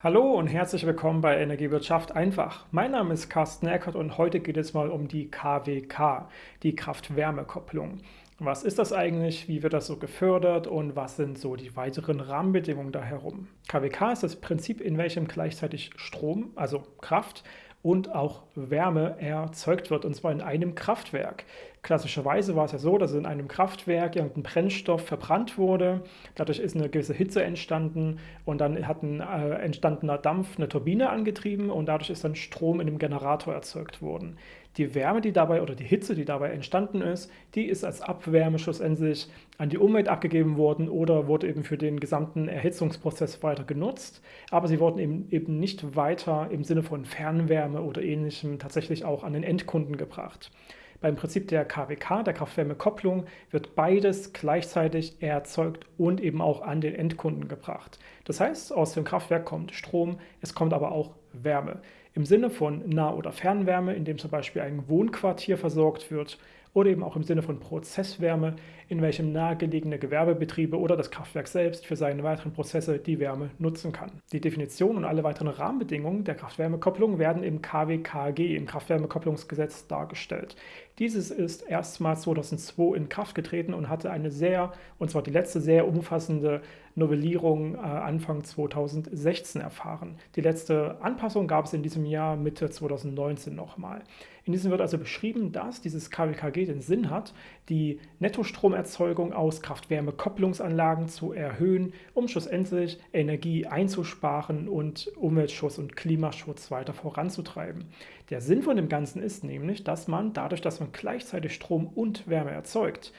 Hallo und herzlich willkommen bei Energiewirtschaft einfach. Mein Name ist Carsten Eckert und heute geht es mal um die KWK, die Kraft-Wärme-Kopplung. Was ist das eigentlich, wie wird das so gefördert und was sind so die weiteren Rahmenbedingungen da herum? KWK ist das Prinzip, in welchem gleichzeitig Strom, also Kraft, und auch Wärme erzeugt wird, und zwar in einem Kraftwerk. Klassischerweise war es ja so, dass in einem Kraftwerk irgendein Brennstoff verbrannt wurde, dadurch ist eine gewisse Hitze entstanden und dann hat ein äh, entstandener Dampf eine Turbine angetrieben und dadurch ist dann Strom in dem Generator erzeugt worden. Die Wärme, die dabei oder die Hitze, die dabei entstanden ist, die ist als Abwärme schlussendlich an die Umwelt abgegeben worden oder wurde eben für den gesamten Erhitzungsprozess weiter genutzt. Aber sie wurden eben, eben nicht weiter im Sinne von Fernwärme oder ähnlichem tatsächlich auch an den Endkunden gebracht. Beim Prinzip der KWK, der Kraft-Wärme-Kopplung, wird beides gleichzeitig erzeugt und eben auch an den Endkunden gebracht. Das heißt, aus dem Kraftwerk kommt Strom, es kommt aber auch Wärme. Im Sinne von Nah- oder Fernwärme, indem zum Beispiel ein Wohnquartier versorgt wird, oder eben auch im Sinne von Prozesswärme, in welchem nahegelegene Gewerbebetriebe oder das Kraftwerk selbst für seine weiteren Prozesse die Wärme nutzen kann. Die Definition und alle weiteren Rahmenbedingungen der Kraft-Wärme-Kopplung werden im KWKG, im Kraft-Wärme-Kopplungsgesetz, dargestellt. Dieses ist erstmals 2002 in Kraft getreten und hatte eine sehr, und zwar die letzte sehr umfassende Novellierung äh, Anfang 2016 erfahren. Die letzte Anpassung gab es in diesem Jahr Mitte 2019 nochmal. In diesem wird also beschrieben, dass dieses KWKG den Sinn hat, die Nettostromerzeugung aus Kraft-Wärme-Kopplungsanlagen zu erhöhen, um schlussendlich Energie einzusparen und Umweltschutz und Klimaschutz weiter voranzutreiben. Der Sinn von dem Ganzen ist nämlich, dass man dadurch, dass man gleichzeitig Strom und Wärme erzeugt,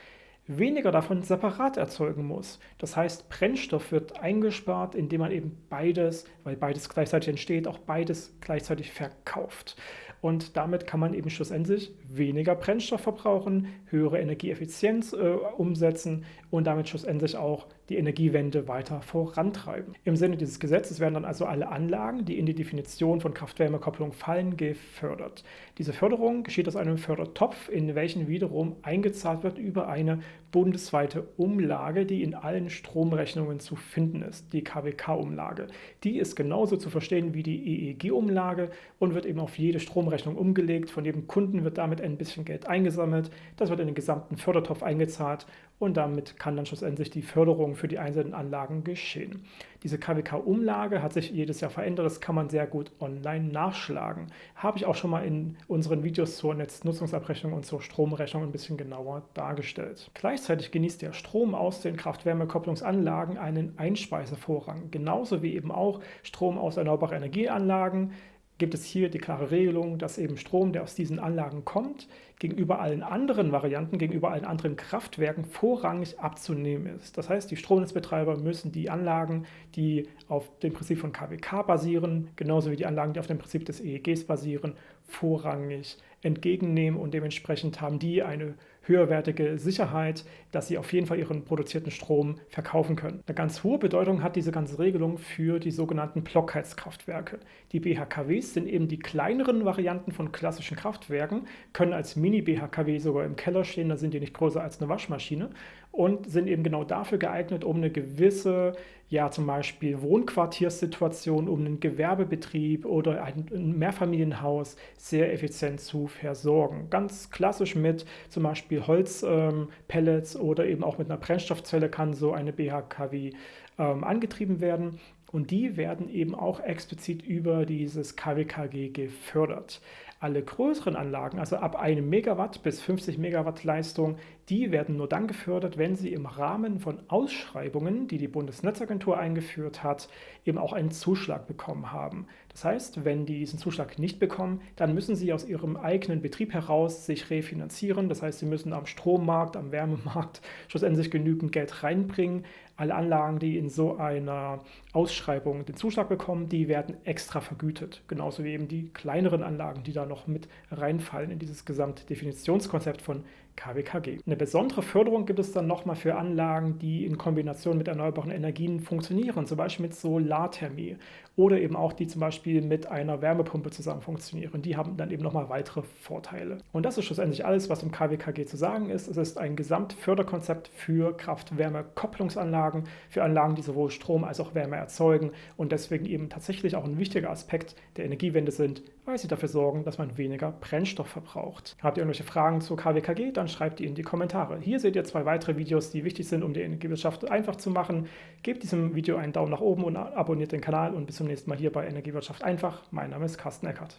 weniger davon separat erzeugen muss. Das heißt, Brennstoff wird eingespart, indem man eben beides, weil beides gleichzeitig entsteht, auch beides gleichzeitig verkauft. Und damit kann man eben schlussendlich weniger Brennstoff verbrauchen, höhere Energieeffizienz äh, umsetzen und damit schlussendlich auch die Energiewende weiter vorantreiben. Im Sinne dieses Gesetzes werden dann also alle Anlagen, die in die Definition von Kraft-Wärme-Kopplung fallen, gefördert. Diese Förderung geschieht aus einem Fördertopf, in welchen wiederum eingezahlt wird über eine bundesweite Umlage, die in allen Stromrechnungen zu finden ist, die KWK-Umlage. Die ist genauso zu verstehen wie die EEG-Umlage und wird eben auf jede Stromrechnung umgelegt. Von jedem Kunden wird damit ein bisschen Geld eingesammelt. Das wird in den gesamten Fördertopf eingezahlt und damit kann dann schlussendlich die Förderung für die einzelnen Anlagen geschehen. Diese KWK-Umlage hat sich jedes Jahr verändert, das kann man sehr gut online nachschlagen. Habe ich auch schon mal in unseren Videos zur Netznutzungsabrechnung und zur Stromrechnung ein bisschen genauer dargestellt. Gleichzeitig genießt der Strom aus den Kraft-Wärme-Kopplungsanlagen einen Einspeisevorrang, genauso wie eben auch Strom aus erneuerbaren Energieanlagen, gibt es hier die klare Regelung, dass eben Strom, der aus diesen Anlagen kommt, gegenüber allen anderen Varianten, gegenüber allen anderen Kraftwerken vorrangig abzunehmen ist. Das heißt, die Stromnetzbetreiber müssen die Anlagen, die auf dem Prinzip von KWK basieren, genauso wie die Anlagen, die auf dem Prinzip des EEGs basieren, vorrangig entgegennehmen und dementsprechend haben die eine höherwertige Sicherheit, dass sie auf jeden Fall ihren produzierten Strom verkaufen können. Eine ganz hohe Bedeutung hat diese ganze Regelung für die sogenannten Blockheizkraftwerke. Die BHKWs sind eben die kleineren Varianten von klassischen Kraftwerken, können als Mini-BHKW sogar im Keller stehen, da sind die nicht größer als eine Waschmaschine und sind eben genau dafür geeignet, um eine gewisse, ja zum Beispiel Wohnquartierssituation, um einen Gewerbebetrieb oder ein Mehrfamilienhaus sehr effizient zu versorgen. Ganz klassisch mit zum Beispiel Holzpellets ähm, oder eben auch mit einer Brennstoffzelle kann so eine BHKW ähm, angetrieben werden. Und die werden eben auch explizit über dieses KWKG gefördert. Alle größeren Anlagen, also ab einem Megawatt bis 50 Megawatt Leistung, die werden nur dann gefördert, wenn sie im Rahmen von Ausschreibungen, die die Bundesnetzagentur eingeführt hat, eben auch einen Zuschlag bekommen haben. Das heißt, wenn die diesen Zuschlag nicht bekommen, dann müssen sie aus ihrem eigenen Betrieb heraus sich refinanzieren. Das heißt, sie müssen am Strommarkt, am Wärmemarkt schlussendlich genügend Geld reinbringen. Alle Anlagen, die in so einer Ausschreibung den Zuschlag bekommen, die werden extra vergütet. Genauso wie eben die kleineren Anlagen, die da noch mit reinfallen in dieses Gesamtdefinitionskonzept von KWKG. Eine besondere Förderung gibt es dann nochmal für Anlagen, die in Kombination mit erneuerbaren Energien funktionieren, zum Beispiel mit Solarthermie oder eben auch die zum Beispiel mit einer Wärmepumpe zusammen funktionieren. Die haben dann eben nochmal weitere Vorteile. Und das ist schlussendlich alles, was im KWKG zu sagen ist. Es ist ein Gesamtförderkonzept für Kraft-Wärme-Kopplungsanlagen, für Anlagen, die sowohl Strom als auch Wärme erzeugen und deswegen eben tatsächlich auch ein wichtiger Aspekt der Energiewende sind, weil sie dafür sorgen, dass man weniger Brennstoff verbraucht. Habt ihr irgendwelche Fragen zur KWKG, dann schreibt die in die Kommentare. Hier seht ihr zwei weitere Videos, die wichtig sind, um die Energiewirtschaft einfach zu machen. Gebt diesem Video einen Daumen nach oben und abonniert den Kanal und bis zum nächsten Mal hier bei Energiewirtschaft einfach. Mein Name ist Carsten Eckert.